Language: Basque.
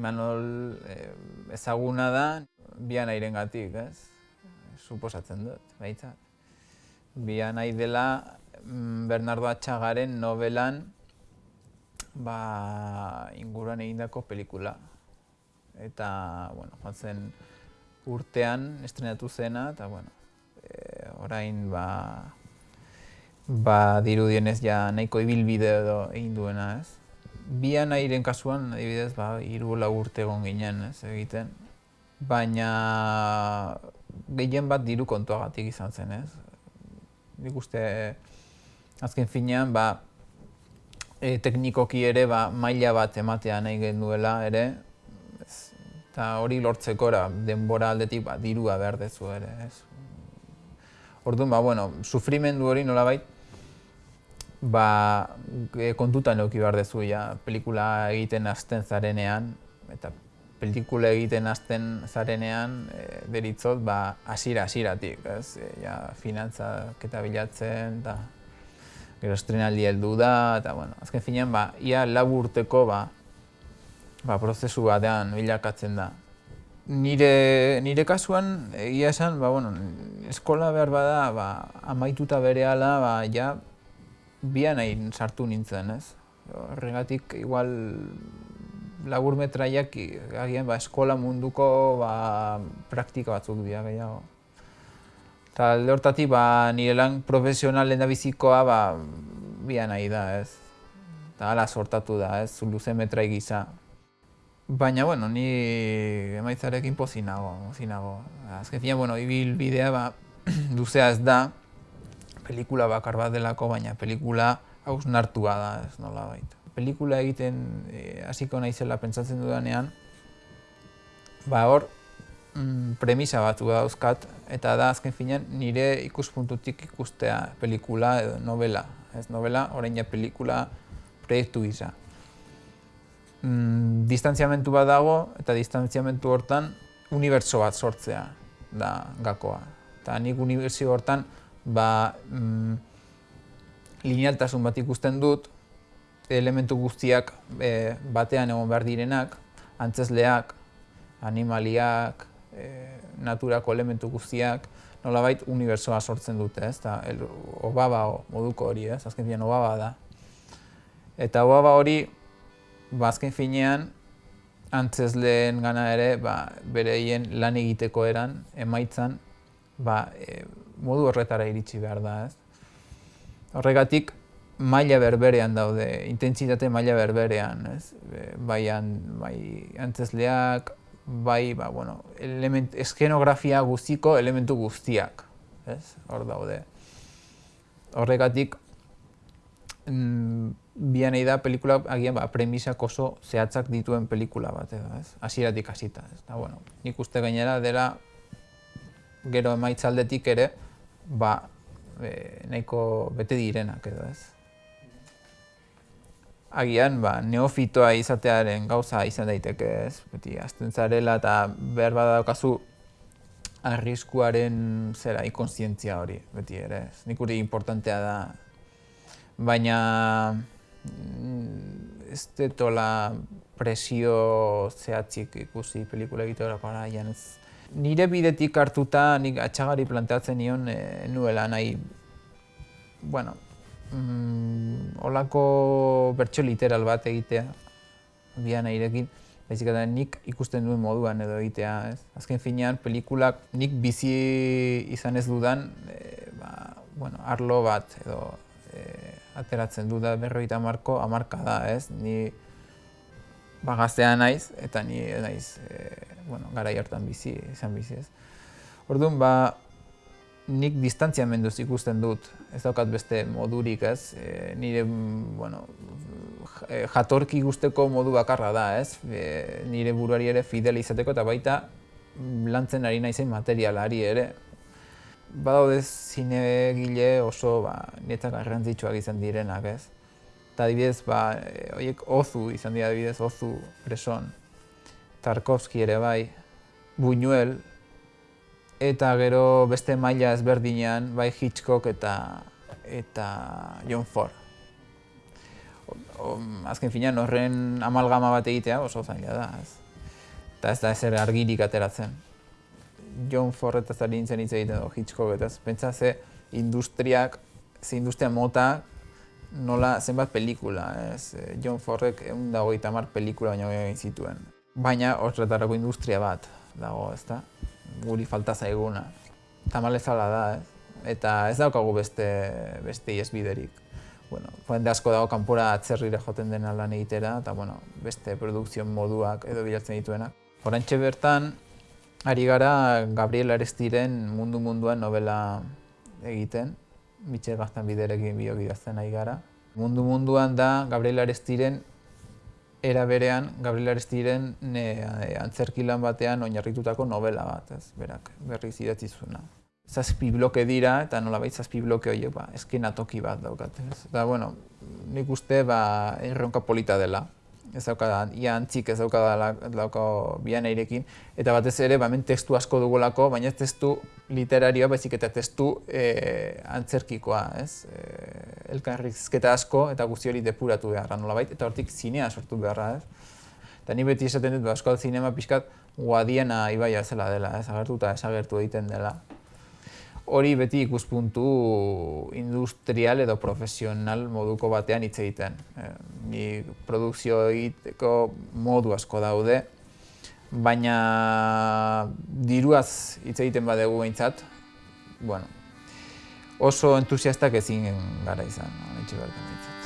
Imanol eh, ezaguna da bian airen gatik, ez? Suposatzen dut, baita. Bian nahi dela mm, Bernardo Atxagaren novelan ba, inguruan egindako pelikula. Eta, bueno, joan urtean estrenatu zena, eta, bueno, e, orain, ba, ba, dirudienez ja nahiko ibilbide edo egin duena, ez? Bian airen kasuan, adibidez, ba, iru urte egon ginen, ez, egiten. Baina gehien bat diru kontuagatik izan zen, ez? Nik uste, azken finean, ba, e, teknikoki ere ba, maila bat ematea nahi genuela ere, eta hori lortzekora denbora aldetik ba, dirua behar dezu ere. Ez. Orduan, ba, bueno, sufrimendu hori nolabait, ba, e, kontutan euki behar dezu, ja, pelikula egiten hasten zarenean, eta pelikula egiten hasten zarenean, e, deritzot, ba, asira, asiratik, ez, e, ja, finantzak eta bilatzen, eta gero estrenaldi heldu da, eta bueno, azken finean, ba, ia lau urteko ba, ba, prozesu batean bilakatzen da. Nire, nire kasuan, egia esan, ba, bueno, eskola behar bada, ba, amaituta bere ala, ba, ja, bian nahi sartu nintzen, ez? Horregatik, igual, labur metraiak, agian, ba, eskola munduko, ba, praktika batzuk dira gehiago. Eta alde hortatik, ba, nire lan profesional lehen bizikoa, ba, bia nahi da, ez. Eta ala sortatu da, ez, luze metrai gisa. Baina, bueno, ni emaitzarekin pozinago, pozinago. Azken fina, bueno, ibil bidea, ba, luzea ez da, pelikula bakar bat delako, baina pelikula hausnartua da, ez nola baita. Pelikula egiten eh, hasiko naizela pentsatzen dudanean, ba, hor, mm, premisa batu dauzkat, eta da azken finean nire ikuspuntutik ikustea pelikula edo novela. Ez novela, orain ja pelikula proiektu gisa. Mm, distantziamentu bat dago, eta distantziamentu hortan unibertso bat sortzea da gakoa. Eta nik unibertsio hortan ba, mm, linealtasun bat ikusten dut, elementu guztiak e, batean egon behar direnak, antzesleak, animaliak, e, naturako elementu guztiak nolabait unibertsoa sortzen dute, ez? Ta el obaba moduko hori, ez? Azken finean obaba da. Eta obaba hori ba azken finean antzesleen gana ere, ba bereien lan egiteko eran emaitzan ba, e, modu horretara iritsi behar da, ez? Horregatik maila berberean daude, intentsitate maila berberean, ez? Bai, bai antzesleak, bai, ba, bueno, element, eskenografia guztiko elementu guztiak, ez? Hor daude. Horregatik, mm, bian da pelikula agian ba, premisak oso zehatzak dituen pelikula bat edo, ez? Hasieratik hasita, ez? Da, bueno, nik uste gainera dela gero emaitzaldetik ere, ba, e, nahiko bete direnak edo, ez? agian ba, neofitoa izatearen gauza izan daiteke ez, beti azten zarela eta behar badaukazu arriskuaren zera ikonsientzia hori, beti ere ez. Nik uri importantea da, baina mm, ez detola presio zehatzik ikusi pelikula egite horako ez. Nire bidetik hartuta nik atxagari planteatzen nion e, nuela nahi, bueno, mm, olako bertso literal bat egitea, bian airekin, baizik eta nik ikusten duen moduan edo egitea, ez? Azken finean, pelikulak nik bizi izan ez dudan, e, ba, bueno, arlo bat edo e, ateratzen du da berroita marko, amarka da, ez? Ni ba, gaztea naiz, eta ni naiz, e, bueno, gara hartan bizi, izan bizi, ez? Orduan, ba, nik distantziamenduz ikusten dut, ez daukat beste modurik, ez? E, nire, bueno, e, jatorki guzteko modu bakarra da, ez? E, nire buruari ere fidel izateko eta baita lantzen ari naizen materialari ere. Badaude zinegile oso ba, nietzak garrantzitsuak izan direnak, ez? Eta adibidez, ba, e, oiek ozu izan dira adibidez, ozu preson. Tarkovski ere bai, Buñuel, eta gero beste maila ezberdinean bai Hitchcock eta eta John Ford. O, azken finean horren amalgama bat egitea oso zaila da. Ez. eta ez da ezer argirik ateratzen. John Ford eta zari nintzen hitz egiten du Hitchcock eta pentsa ze industriak, ze industria mota nola zenbat pelikula, ez? John Fordek egun dago mar pelikula baina egin zituen. Baina horretarako industria bat dago, ez da? Guri falta zaiguna. Tamalezala da, ez? Eta ez daukagu beste, beste biderik bueno, jende asko dago kanpora atzerrire joten dena lan egitera, eta bueno, beste produkzio moduak edo bilatzen dituenak. Horantxe bertan, ari gara Gabriel Arestiren mundu munduan novela egiten, Mitxel Gaztan biderekin biok ari gara. Mundu munduan da Gabriel Arestiren era berean Gabriel Arestiren ne, antzerki lan batean oinarritutako novela bat, ez, berak, berriz idatzi zuena zazpi bloke dira, eta nola baita zazpi bloke horiek, ba, eskena toki bat daukat. Eta, bueno, nik uste, ba, erronka polita dela. Ez daukada, ia antzik ez daukada dauka bian eirekin. Eta batez ere, ba, hemen testu asko dugulako, baina testu literarioa, baizik eta testu e, antzerkikoa, ez? E, elkarrizketa asko eta guzti hori depuratu beharra nola baita, eta hortik zinea sortu beharra, ez? Eta ni beti esaten dut, ba, asko zinema pixkat, guadiena ibaia zela dela, ez? Agertu eta esagertu egiten dela hori beti ikuspuntu industrial edo profesional moduko batean hitz egiten. E, ni produkzio egiteko modu asko daude, baina diruaz hitz egiten badegu behintzat, bueno, oso entusiastak ezin gara izan, hitz bertan